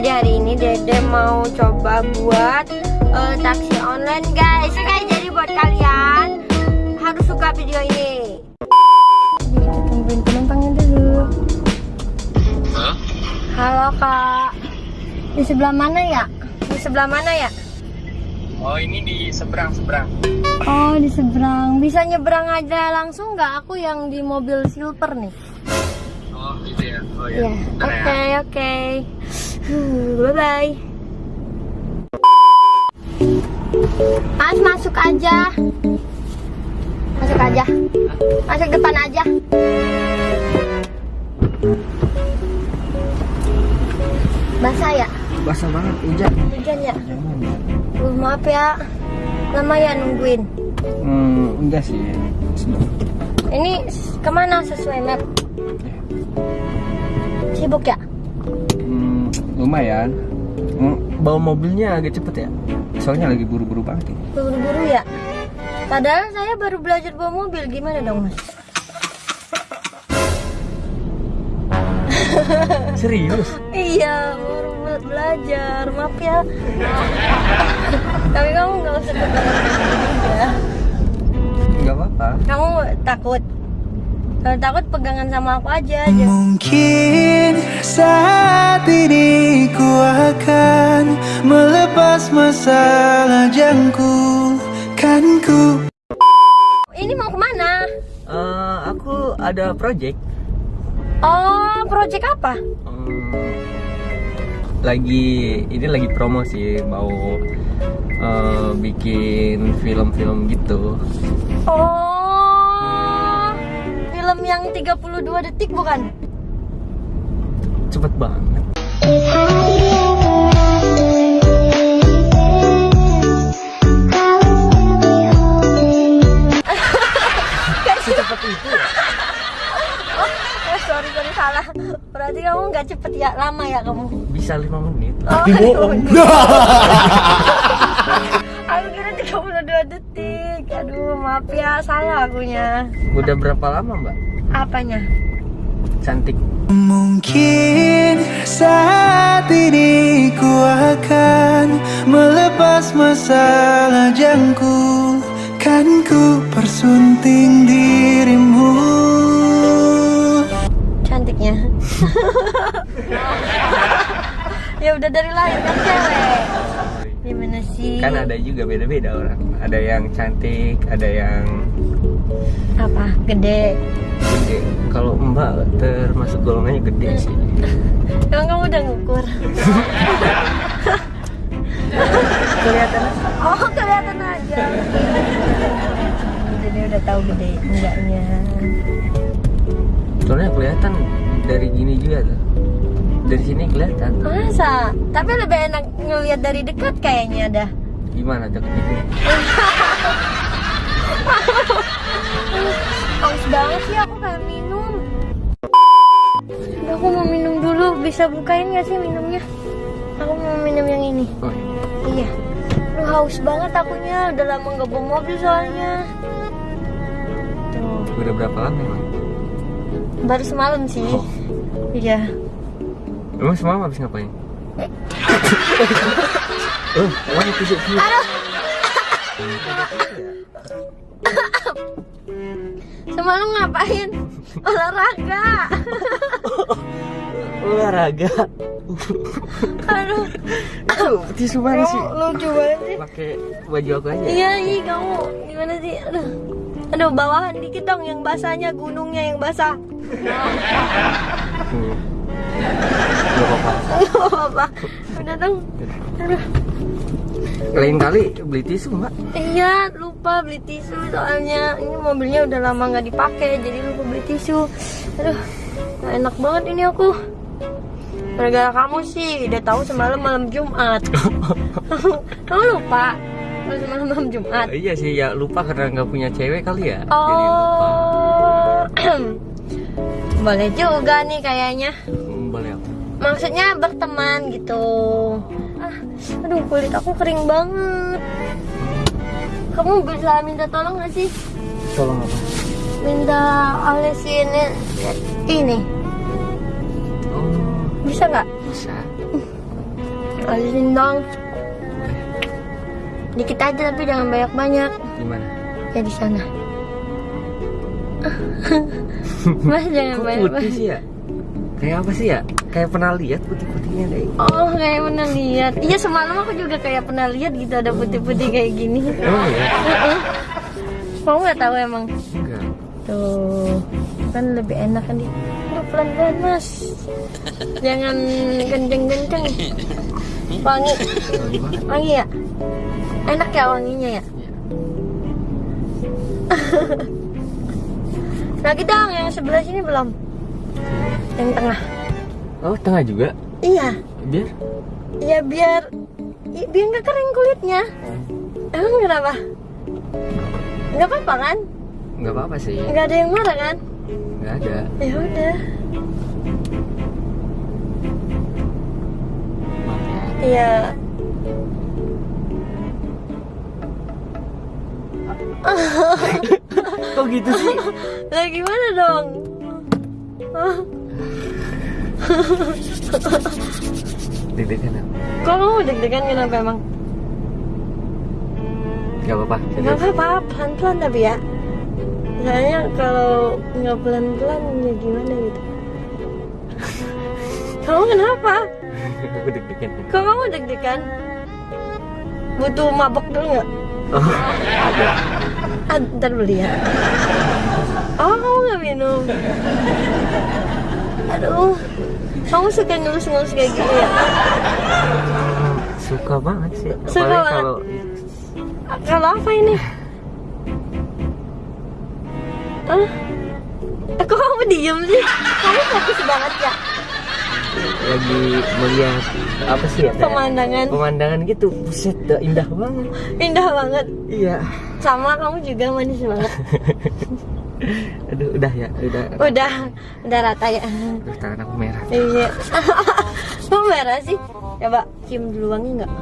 jadi hari ini Dede mau coba buat uh, taksi online guys Oke jadi buat kalian harus suka video ini Jadi kita tungguin penumpangnya dulu Halo kak Di sebelah mana ya? Di sebelah mana ya? Oh ini di seberang seberang. Oh di seberang Bisa nyebrang aja langsung nggak? Aku yang di mobil silver nih gitu ya. Oh Iya, ya. Bentar oke ya. oke. Bye bye. Mas masuk aja. Masuk aja. Masuk depan aja. Basah ya? Basah banget hujan. Hujan ya? Uh, maaf ya. Lama ya nungguin. Hmm, enggak sih. Ini ke mana sesuai map? Sibuk ya? Hmm, lumayan. Hmm, bawa mobilnya agak cepet ya. Soalnya lagi buru-buru banget. Buru-buru ya? Padahal saya baru belajar bawa mobil, gimana dong mas? Serius? Iya, baru buat belajar, maaf ya Tapi kamu nggak usah tegang juga Enggak apa-apa. Kamu takut? Kalau takut pegangan sama aku aja aja Mungkin saat ini ku akan melepas masalah jangku Kan ku Ini mau ke mana? Eh, aku ada project. Oh, project apa? Hmm, lagi ini lagi promo sih mau eh, bikin film-film gitu. Oh, yang 32 detik bukan? Cepet banget. Secepat itu ya? Oh, sorry, sorry, salah Berarti kamu nggak cepet ya, lama ya kamu? Bisa lima menit. Oh, Tapi bohong. Aku kira 32 detik. Aduh, maaf ya, salah akunya. Udah berapa lama mbak? Apanya? Cantik. Mungkin saat ini ku akan melepas masalah jangku Kan ku persunting dirimu Cantiknya. ya udah dari lahir kan cewek. Gimana sih? Kan ada juga beda-beda orang. Ada yang cantik, ada yang apa? Gede. gede. Kalau mbak termasuk golongannya gede sih. Emang kamu udah ngukur? Kelihatan Oh, kelihatan aja. Jadi udah tahu gede enggaknya. Soalnya kelihatan dari gini juga tuh. Dari sini kelihatan. Masa? Tapi lebih enak ngelihat dari dekat kayaknya dah. Gimana deket Haus banget sih aku kayak minum. Udah, aku mau minum dulu. Bisa bukain gak sih minumnya? Aku mau minum yang ini. Oh, Iya. Aduh, haus banget akunya. Udah lama nggak bawa mobil soalnya. Tuh, udah berapa lama emang? baru semalam sih. Oh. Iya. Emang semalam habis ngapain? Oh, tisu. Aduh. Semalam ngapain? Olahraga. Olahraga. Aduh. Itu tisu mana sih? Lucu banget sih. Pakai baju aku aja. Iya, iya kamu gimana sih? Aduh. Aduh, bawahan dikit dong yang basahnya, gunungnya yang basah. Hmm. Gak apa-apa. Aduh. Lain kali beli tisu mbak. Iya, lupa beli tisu soalnya ini mobilnya udah lama nggak dipakai, jadi lupa beli tisu. Aduh, gak enak banget ini aku. Gara-gara kamu sih, udah tahu semalam malam Jumat. kamu lupa? Semalam malam Jumat. iya sih ya lupa karena nggak punya cewek kali ya. Jadi lupa. Oh, boleh juga nih kayaknya. Maksudnya berteman gitu. Ah, aduh kulit aku kering banget. Kamu bisa minta tolong gak sih? Tolong apa? Minta olesin ini. Oh Bisa nggak? bisa. Alisin dong. Dikit aja tapi jangan banyak-banyak. Gimana? Ya di sana. Mas jangan Kok banyak-banyak. putih sih ya? Kayak apa sih ya? Kayak pernah lihat putih-putihnya deh. Oh, kayak pernah lihat. Iya, semalam aku juga kayak pernah lihat gitu ada putih-putih kayak gini. Oh ya? Heeh. Kamu nggak tahu emang? Enggak. Tuh, kan lebih enak kan dia. Aduh, pelan-pelan mas. Jangan kenceng-kenceng. Wangi, wangi ya? Enak ya wanginya ya? Iya. Lagi dong, yang sebelah sini belum. Yang tengah. Oh, tengah juga? Iya, Biar? iya biar biar nggak kering kulitnya. Emang kenapa? Nggak apa-apa kan? Nggak apa-apa sih. Nggak ada yang marah kan? Nggak ada. Ya udah. Ya. Iya. Kok gitu sih? Lah gimana dong? Deg-degan apa? Kok kamu deg-degan kenapa emang? Gak apa-apa. Gak apa-apa, pelan-pelan tapi ya Soalnya kalau nggak pelan-pelan ya gimana gitu Kamu kenapa? Aku deg-degan. Kok kamu deg-degan? Butuh mabok dulu nggak? Oh, ada. Ah, ntar beli ya Oh kamu nggak minum? Aduh Kamu suka ngelus-ngelus kayak gitu ya? Suka banget sih. Suka Apalagi banget. kalau Kalau apa ini? Hah? Eh, Kok kamu diem sih? Kamu fokus banget ya? lagi melihat apa sih ya? Pemandangan Pemandangan gitu. Buset, dah indah banget. indah banget Iya. Sama kamu juga manis banget Aduh, udah ya, udah. Udah, udah rata ya Aduh, tangan aku merah. Iya Kok merah sih? Coba cium dulu wangi nggak?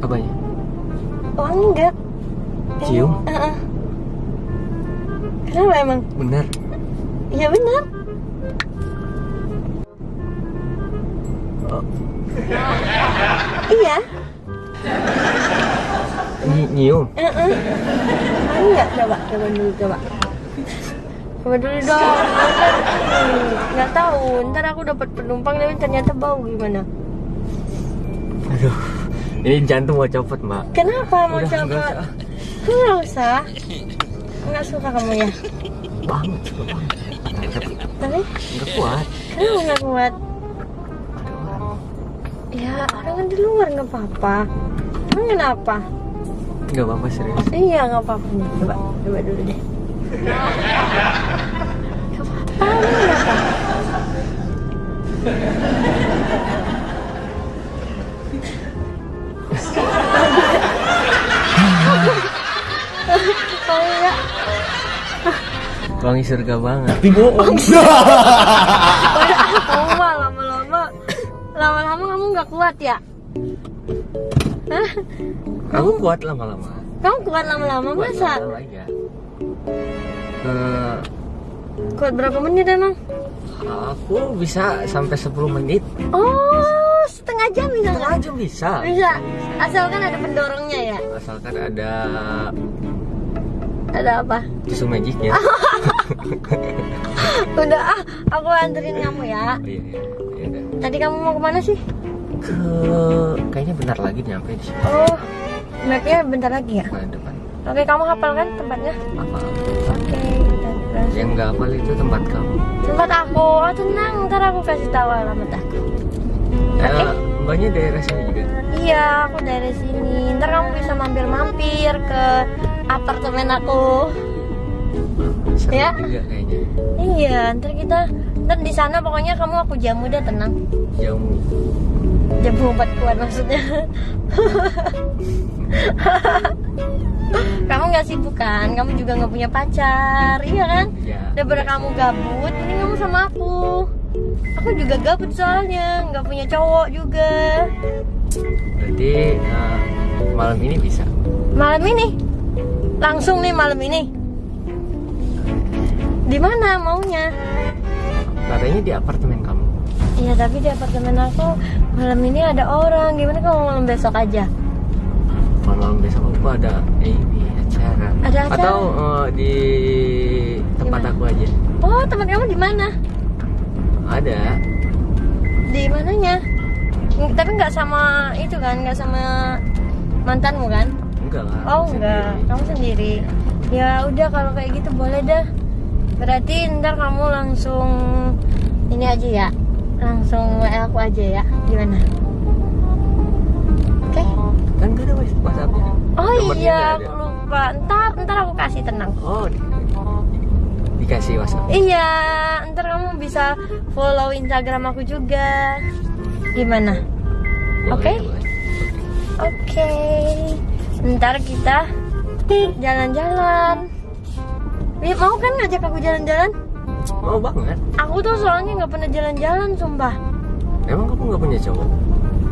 Apanya? Wangi nggak? Cium? Heeh. Kenapa emang? Bener. Iya benar Oh, Iya nyi- nyium. Heeh. Wangi nggak? Coba, coba dulu, coba Coba dulu dong Nggak tahu, ntar aku dapat penumpang tapi ternyata bau gimana Aduh. Ini jantung mau copot, Mbak. Kenapa mau Udah, coba? nggak usah. Nggak suka kamu ya? Banget. Tapi nggak kuat. kenapa nggak kuat? Ya orang kan di luar nggak apa-apa Emang kenapa? Nggak apa-apa serius. Iya nggak apa-apa. Coba, coba dulu deh. Wangi surga banget. kamu mah lama-lama Lama-lama kamu nggak kuat ya? Hah? Aku kuat lama-lama. Kamu kuat lama-lama masa? lama-lama aja. Eh, Kuat berapa menit emang? aku bisa sampai 10 menit. Oh, setengah jam bisa Setengah jam bisa. Bisa, asalkan ada pendorongnya ya. Asalkan ada Ada apa? tisu magic ya. Udah ah, aku anterin kamu ya. Oh, iya, iya. Ya udah. Tadi kamu mau ke mana sih? Ke kayaknya bentar lagi nyampe di sini. Oh, mapnya bentar lagi ya. Depan. Oke, kamu hafal kan tempatnya? Oke, terus. Yang nggak hafal itu tempat kamu. Tempat aku, oh tenang, ntar aku kasih tahu alamat aku. Oke. Eh, mbaknya daerah sini juga. Iya, aku dari sini. Ntar kamu bisa mampir-mampir ke apartemen aku. Seru Ya. juga kayaknya. Iya, ntar kita ntar di sana pokoknya kamu aku jamu deh tenang. Jamu. Jamu obat kuat maksudnya. kamu nggak sibuk kan? Kamu juga nggak punya pacar, iya kan? Ya. Daripada kamu gabut, mending kamu sama aku. Aku juga gabut soalnya, nggak punya cowok juga. Berarti eh, malam ini bisa. Malam ini, langsung nih malam ini. Di mana maunya? Katanya di apartemen kamu. Iya tapi di apartemen aku malam ini ada orang. Gimana kalau malam besok aja? Malam besok aku ada ini acara. Ada acara? Atau eh, di tempat Gimana? aku aja. Oh teman kamu di mana? Ada. Di mananya? Ng- Tapi nggak sama itu kan? Nggak sama mantanmu kan? Enggak lah. Oh enggak, sendiri. kamu sendiri. Ya udah kalau kayak gitu boleh dah. Berarti ntar kamu langsung ini aja ya, langsung WA aku aja ya. Gimana? Ada WhatsAppnya. Oh Nomornya iya, aku lupa. Ntar, ntar aku kasih tenang. Oh, di- dikasih WhatsApp. Iya, ntar kamu bisa follow Instagram aku juga. Gimana? Oke. Oke. Ntar kita jalan-jalan. Nih, mau kan ngajak aku jalan-jalan? Mau banget. Aku tuh soalnya nggak pernah jalan-jalan, sumpah. Emang kamu nggak punya cowok?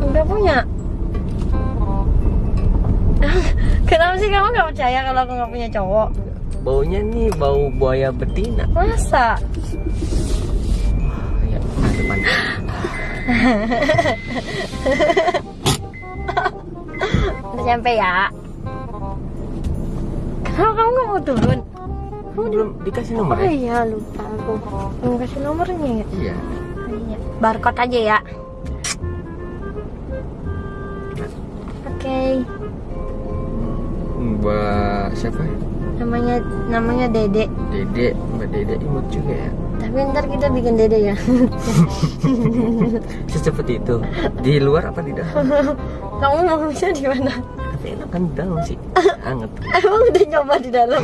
Nggak punya. Kenapa sih kamu nggak percaya kalau aku nggak punya cowok? Baunya nih bau buaya betina. Masa? Ya, nah depan. Udah sampai ya. Kenapa kamu nggak mau turun? Kamu belum dikasih nomor Oh ya? iya lupa aku. Belum kasih nomornya ya. Iya. Iya. Barcode aja ya. Oke. Mbak siapa? Namanya namanya Dede. Dede, Mbak Dede imut juga ya. Tapi ntar kita bikin Dede ya. Secepat itu. Di luar apa di dalam? Kamu mau bisa di mana? Tapi enak kan di dalam sih. Anget. Emang udah nyoba di dalam?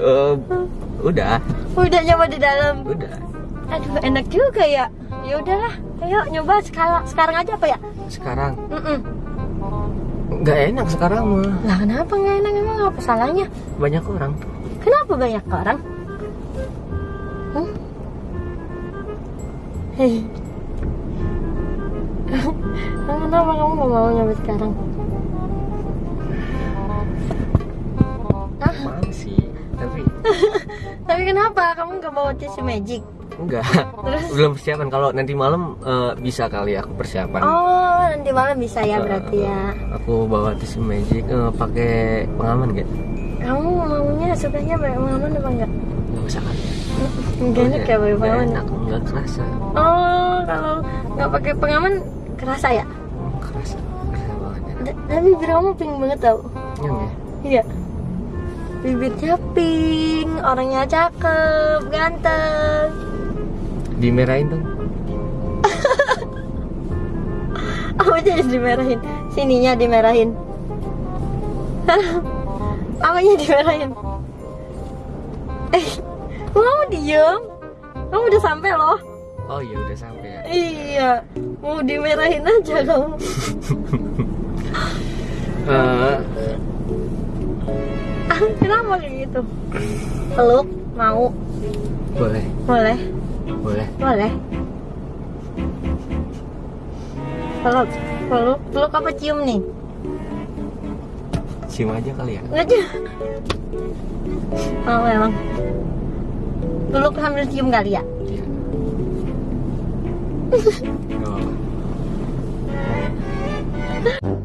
Eh, udah, Udah nyoba di dalam. udah. Aduh enak juga ya. Ya udahlah. Ayo nyoba sekarang sekarang aja apa ya? Sekarang Mm nggak enak sekarang mah. Lah kenapa nggak enak emang apa salahnya? Banyak orang. Kenapa banyak orang? Hmm? Hei. Kenapa kamu nggak mau nyoba sekarang? Ah, Mau sih, tapi tapi kenapa kamu nggak bawa tisu magic? Enggak. Terus? Belum persiapan. Kalau nanti malam eh, bisa kali aku persiapan. Oh, nanti malam bisa ya Eh, berarti ya. Aku bawa tisu magic eh, pakai pengaman gak? Kamu maunya sukanya pakai pengaman apa enggak? Nggak usah kali. Enggak enak ya pakai pengaman. enak, nggak kerasa. Oh, kalau nggak pakai pengaman kerasa ya? Hmm, kerasa, kerasa banget ya. Tapi bibir kamu pink banget tau. Ya? Iya. Bibirnya pink, orangnya cakep, ganteng. Dimerahin dong. Apa jadi dimerahin? Sininya dimerahin. Apanya dimerahin? Eh, kamu diem? Kamu udah sampai loh. Oh iya udah sampai ya. Iya, mau dimerahin aja kamu. Ah, Kenapa kayak gitu? Peluk, mau, boleh, boleh, boleh. boleh. Peluk, peluk, peluk apa cium nih? Cium aja kali ya. Cium. Oh emang. Peluk sambil cium kali ya? Iya. Apa-apa.